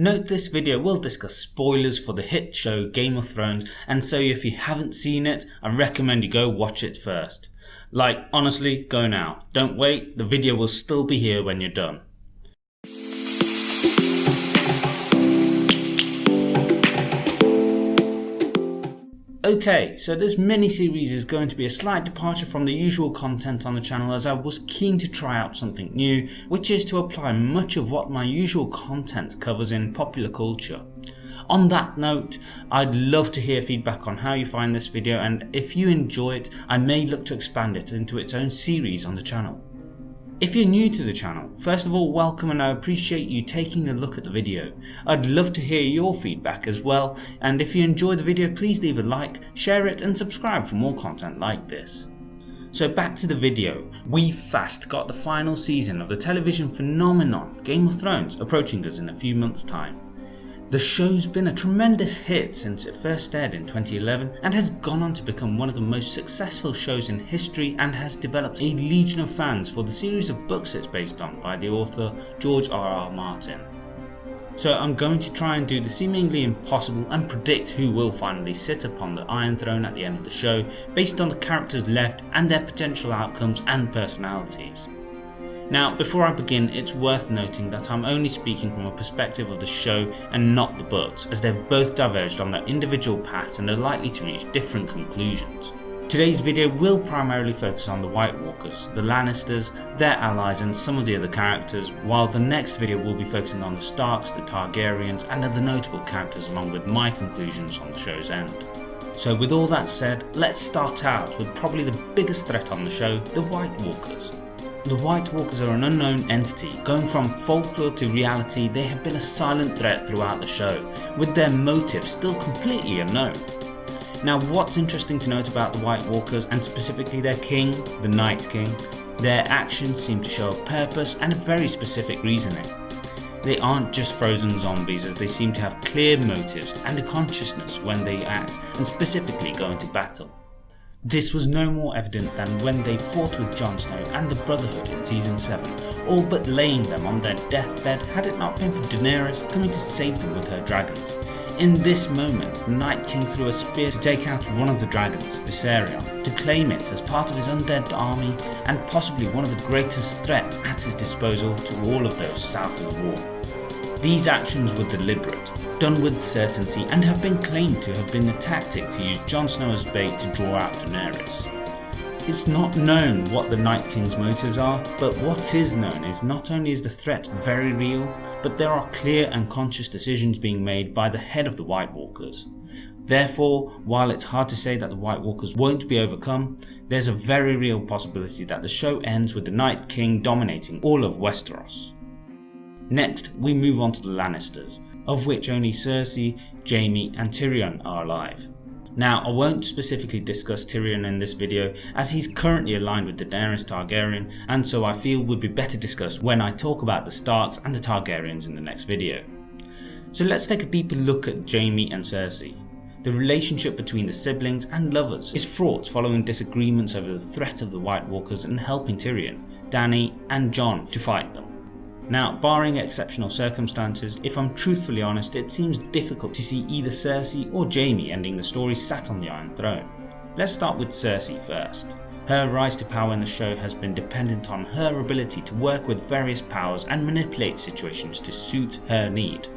Note this video will discuss spoilers for the hit show Game of Thrones and so if you haven't seen it, I recommend you go watch it first. Like honestly, go now. Don't wait, the video will still be here when you're done. Okay, so this mini-series is going to be a slight departure from the usual content on the channel as I was keen to try out something new, which is to apply much of what my usual content covers in popular culture. On that note, I'd love to hear feedback on how you find this video and if you enjoy it, I may look to expand it into its own series on the channel. If you're new to the channel, first of all welcome and I appreciate you taking a look at the video. I'd love to hear your feedback as well and if you enjoyed the video please leave a like, share it and subscribe for more content like this. So back to the video, we fast got the final season of the television phenomenon Game of Thrones approaching us in a few months time. The show's been a tremendous hit since it first aired in 2011 and has gone on to become one of the most successful shows in history and has developed a legion of fans for the series of books it's based on by the author George R.R. Martin. So I'm going to try and do the seemingly impossible and predict who will finally sit upon the Iron Throne at the end of the show based on the characters left and their potential outcomes and personalities. Now before I begin it's worth noting that I'm only speaking from a perspective of the show and not the books as they've both diverged on their individual paths and are likely to reach different conclusions. Today's video will primarily focus on the White Walkers, the Lannisters, their allies and some of the other characters, while the next video will be focusing on the Starks, the Targaryens and other notable characters along with my conclusions on the show's end. So with all that said, let's start out with probably the biggest threat on the show, the White Walkers. The White Walkers are an unknown entity, going from folklore to reality they have been a silent threat throughout the show, with their motive still completely unknown. Now what's interesting to note about the White Walkers and specifically their king, the Night King, their actions seem to show a purpose and a very specific reasoning. They aren't just frozen zombies as they seem to have clear motives and a consciousness when they act and specifically go into battle. This was no more evident than when they fought with Jon Snow and the Brotherhood in season 7, all but laying them on their deathbed had it not been for Daenerys coming to save them with her dragons. In this moment, the Night King threw a spear to take out one of the dragons, Viserion, to claim it as part of his undead army and possibly one of the greatest threats at his disposal to all of those south of the wall. These actions were deliberate, done with certainty and have been claimed to have been a tactic to use Jon Snow as bait to draw out Daenerys. It's not known what the Night King's motives are, but what is known is not only is the threat very real, but there are clear and conscious decisions being made by the head of the White Walkers. Therefore, while it's hard to say that the White Walkers won't be overcome, there's a very real possibility that the show ends with the Night King dominating all of Westeros. Next, we move on to the Lannisters, of which only Cersei, Jaime and Tyrion are alive. Now I won't specifically discuss Tyrion in this video as he's currently aligned with Daenerys Targaryen and so I feel would be better discussed when I talk about the Starks and the Targaryens in the next video. So let's take a deeper look at Jaime and Cersei. The relationship between the siblings and lovers is fraught following disagreements over the threat of the White Walkers and helping Tyrion, Dany and Jon to fight them. Now barring exceptional circumstances, if I'm truthfully honest it seems difficult to see either Cersei or Jaime ending the story sat on the Iron Throne. Let's start with Cersei first. Her rise to power in the show has been dependent on her ability to work with various powers and manipulate situations to suit her need.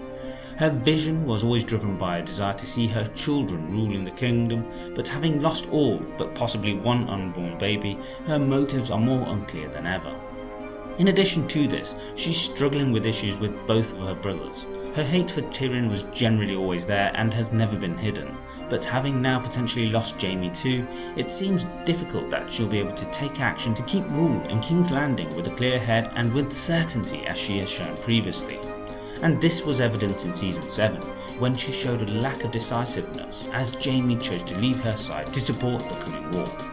Her vision was always driven by a desire to see her children ruling the kingdom, but having lost all but possibly one unborn baby, her motives are more unclear than ever. In addition to this, she's struggling with issues with both of her brothers. Her hate for Tyrion was generally always there and has never been hidden, but having now potentially lost Jaime too, it seems difficult that she'll be able to take action to keep rule in King's Landing with a clear head and with certainty as she has shown previously. And this was evident in season 7, when she showed a lack of decisiveness as Jaime chose to leave her side to support the coming war.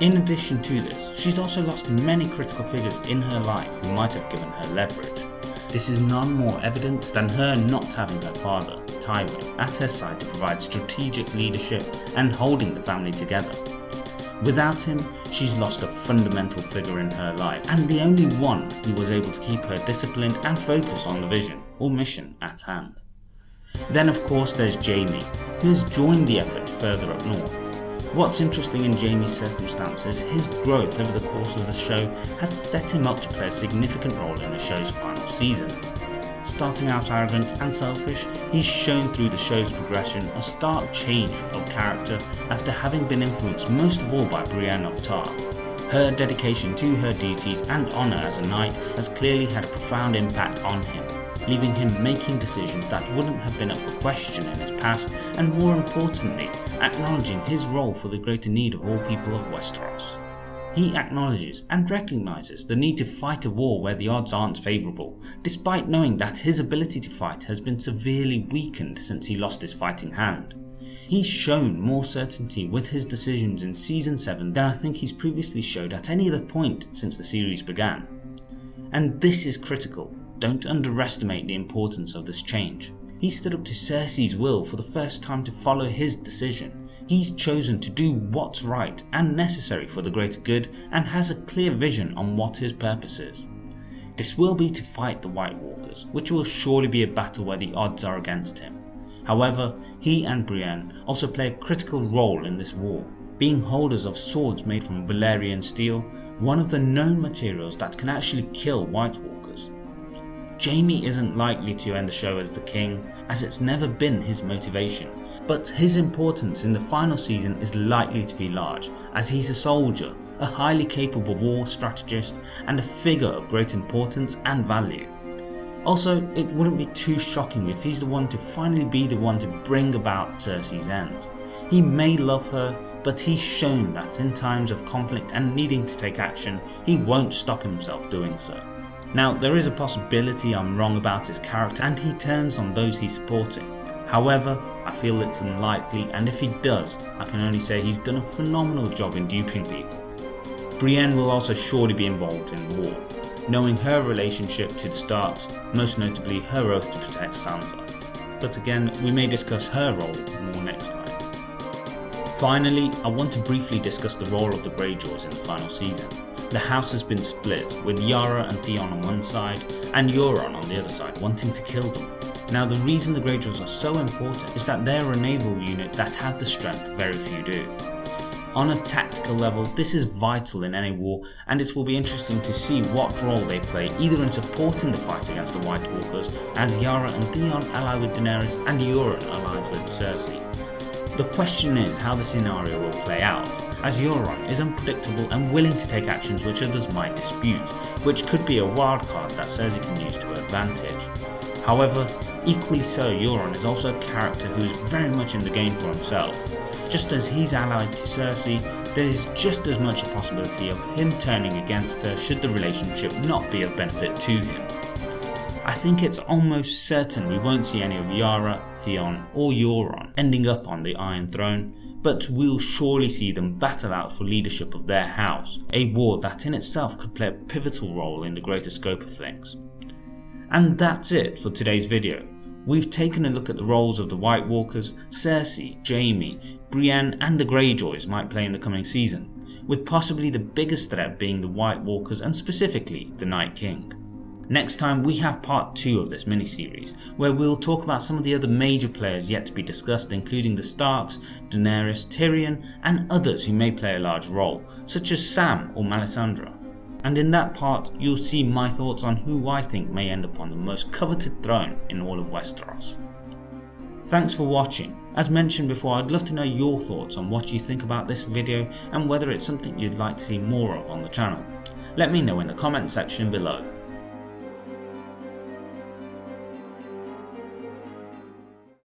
In addition to this, she's also lost many critical figures in her life who might have given her leverage. This is none more evident than her not having her father, Tywin, at her side to provide strategic leadership and holding the family together. Without him, she's lost a fundamental figure in her life and the only one who was able to keep her disciplined and focus on the vision, or mission at hand. Then of course there's Jaime, who has joined the effort further up north. What's interesting in Jaime's circumstances, his growth over the course of the show has set him up to play a significant role in the show's final season. Starting out arrogant and selfish, he's shown through the show's progression a stark change of character after having been influenced most of all by Brienne of Tarth. Her dedication to her duties and honour as a knight has clearly had a profound impact on him, leaving him making decisions that wouldn't have been up for question in his past and more importantly, acknowledging his role for the greater need of all people of Westeros. He acknowledges and recognises the need to fight a war where the odds aren't favourable, despite knowing that his ability to fight has been severely weakened since he lost his fighting hand. He's shown more certainty with his decisions in Season 7 than I think he's previously showed at any other point since the series began. And this is critical, don't underestimate the importance of this change. He stood up to Cersei's will for the first time to follow his decision He's chosen to do what's right and necessary for the greater good and has a clear vision on what his purpose is. This will be to fight the White Walkers, which will surely be a battle where the odds are against him. However, he and Brienne also play a critical role in this war, being holders of swords made from Valyrian steel, one of the known materials that can actually kill White Walkers. Jaime isn't likely to end the show as the king, as it's never been his motivation, but his importance in the final season is likely to be large as he's a soldier, a highly capable war strategist and a figure of great importance and value. Also, it wouldn't be too shocking if he's the one to finally be the one to bring about Cersei's end. He may love her, but he's shown that in times of conflict and needing to take action, he won't stop himself doing so. Now, there is a possibility I'm wrong about his character and he turns on those he's supporting, However, I feel it's unlikely and if he does, I can only say he's done a phenomenal job in duping people. Brienne will also surely be involved in the war, knowing her relationship to the Starks, most notably her oath to protect Sansa. But again, we may discuss her role more next time. Finally, I want to briefly discuss the role of the Greyjoys in the final season. The house has been split, with Yara and Theon on one side, and Euron on the other side wanting to kill them. Now the reason the Greyjoys are so important is that they're a naval unit that have the strength very few do. On a tactical level, this is vital in any war and it will be interesting to see what role they play either in supporting the fight against the White Walkers as Yara and Theon ally with Daenerys and Euron allies with Cersei. The question is how the scenario will play out, as Euron is unpredictable and willing to take actions which others might dispute, which could be a wildcard that Cersei can use to her advantage. However, Equally so, Euron is also a character who is very much in the game for himself. Just as he's allied to Cersei, there is just as much a possibility of him turning against her should the relationship not be of benefit to him. I think it's almost certain we won't see any of Yara, Theon or Euron ending up on the Iron Throne, but we'll surely see them battle out for leadership of their house, a war that in itself could play a pivotal role in the greater scope of things. And that's it for today's video. We've taken a look at the roles of the White Walkers, Cersei, Jaime, Brienne and the Greyjoys might play in the coming season, with possibly the biggest threat being the White Walkers and specifically the Night King. Next time we have part 2 of this mini-series, where we'll talk about some of the other major players yet to be discussed including the Starks, Daenerys, Tyrion and others who may play a large role, such as Sam or Melisandre and in that part you'll see my thoughts on who I think may end up on the most coveted throne in all of Westeros. Thanks for watching. As mentioned before I'd love to know your thoughts on what you think about this video and whether it's something you'd like to see more of on the channel. Let me know in the comment section below.